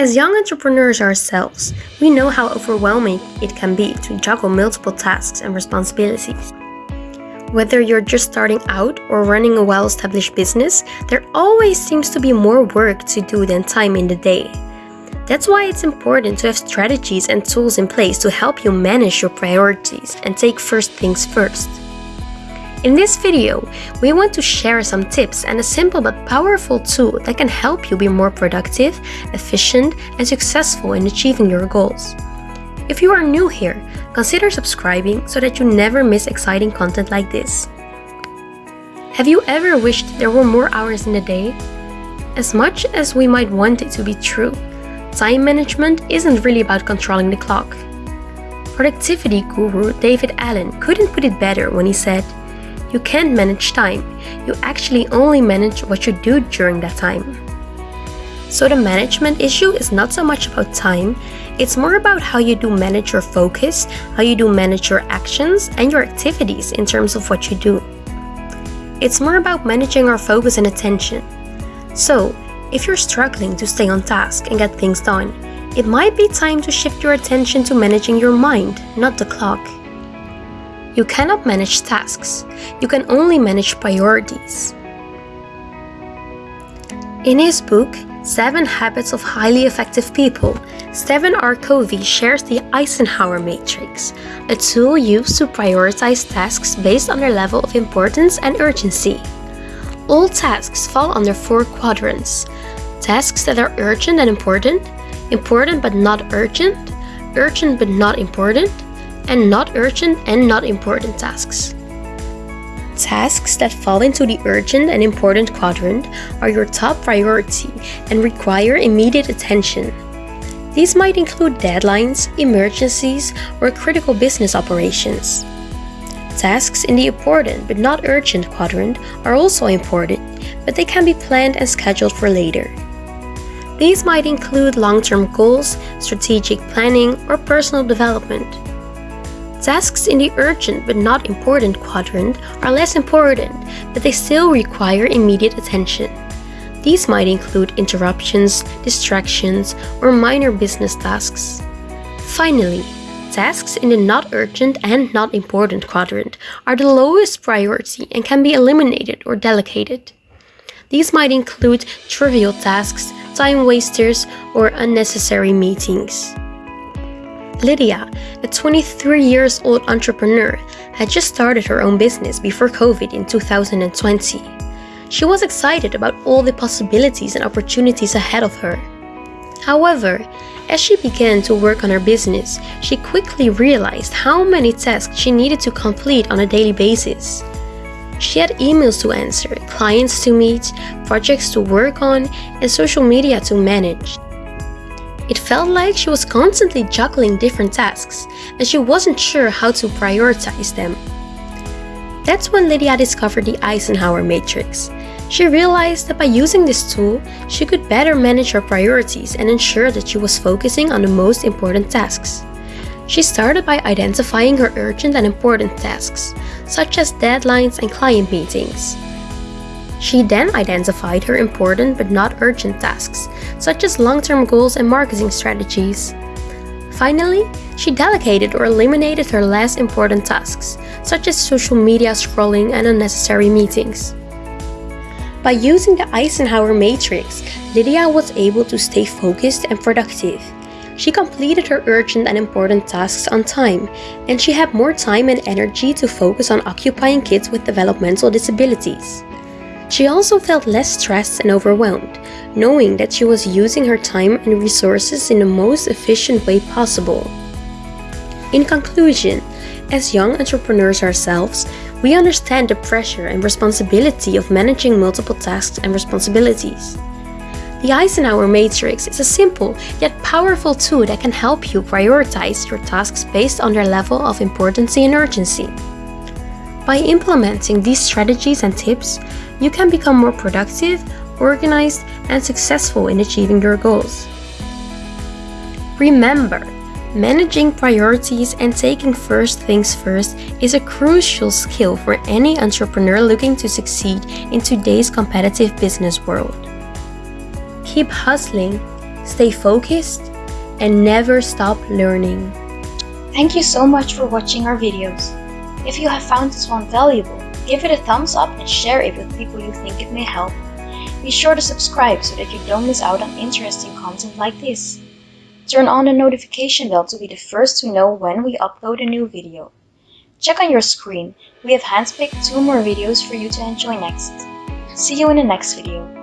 As young entrepreneurs ourselves, we know how overwhelming it can be to juggle multiple tasks and responsibilities. Whether you're just starting out or running a well established business, there always seems to be more work to do than time in the day. That's why it's important to have strategies and tools in place to help you manage your priorities and take first things first. In this video, we want to share some tips and a simple but powerful tool that can help you be more productive, efficient, and successful in achieving your goals. If you are new here, consider subscribing so that you never miss exciting content like this. Have you ever wished there were more hours in the day? As much as we might want it to be true, time management isn't really about controlling the clock. Productivity guru David Allen couldn't put it better when he said, You can't manage time, you actually only manage what you do during that time. So the management issue is not so much about time, it's more about how you do manage your focus, how you do manage your actions and your activities in terms of what you do. It's more about managing our focus and attention. So, if you're struggling to stay on task and get things done, it might be time to shift your attention to managing your mind, not the clock. You cannot manage tasks, you can only manage priorities. In his book, Seven Habits of Highly Effective People, Stephen R. Covey shares the Eisenhower Matrix, a tool used to prioritize tasks based on their level of importance and urgency. All tasks fall under four quadrants tasks that are urgent and important, important but not urgent, urgent but not important, and not urgent and not important tasks. Tasks that fall into the urgent and important quadrant are your top priority and require immediate attention. These might include deadlines, emergencies, or critical business operations. Tasks in the important but not urgent quadrant are also important, but they can be planned and scheduled for later. These might include long-term goals, strategic planning, or personal development. Tasks in the urgent but not important quadrant are less important, but they still require immediate attention. These might include interruptions, distractions, or minor business tasks. Finally, tasks in the not urgent and not important quadrant are the lowest priority and can be eliminated or delegated. These might include trivial tasks, time wasters, or unnecessary meetings. Lydia, a 23 years old entrepreneur, had just started her own business before COVID in 2020. She was excited about all the possibilities and opportunities ahead of her. However, as she began to work on her business, she quickly realized how many tasks she needed to complete on a daily basis. She had emails to answer, clients to meet, projects to work on, and social media to manage. It felt like she was constantly juggling different tasks, and she wasn't sure how to prioritize them. That's when Lydia discovered the Eisenhower Matrix. She realized that by using this tool, she could better manage her priorities and ensure that she was focusing on the most important tasks. She started by identifying her urgent and important tasks, such as deadlines and client meetings. She then identified her important but not urgent tasks, such as long-term goals and marketing strategies. Finally, she delegated or eliminated her less important tasks, such as social media scrolling and unnecessary meetings. By using the Eisenhower matrix, Lydia was able to stay focused and productive. She completed her urgent and important tasks on time, and she had more time and energy to focus on occupying kids with developmental disabilities. She also felt less stressed and overwhelmed, knowing that she was using her time and resources in the most efficient way possible. In conclusion, as young entrepreneurs ourselves, we understand the pressure and responsibility of managing multiple tasks and responsibilities. The Eisenhower Matrix is a simple yet powerful tool that can help you prioritize your tasks based on their level of importance and urgency. By implementing these strategies and tips, you can become more productive, organized, and successful in achieving your goals. Remember, managing priorities and taking first things first is a crucial skill for any entrepreneur looking to succeed in today's competitive business world. Keep hustling, stay focused, and never stop learning. Thank you so much for watching our videos. If you have found this one valuable, give it a thumbs up and share it with people you think it may help. Be sure to subscribe so that you don't miss out on interesting content like this. Turn on the notification bell to be the first to know when we upload a new video. Check on your screen, we have handpicked two more videos for you to enjoy next. See you in the next video.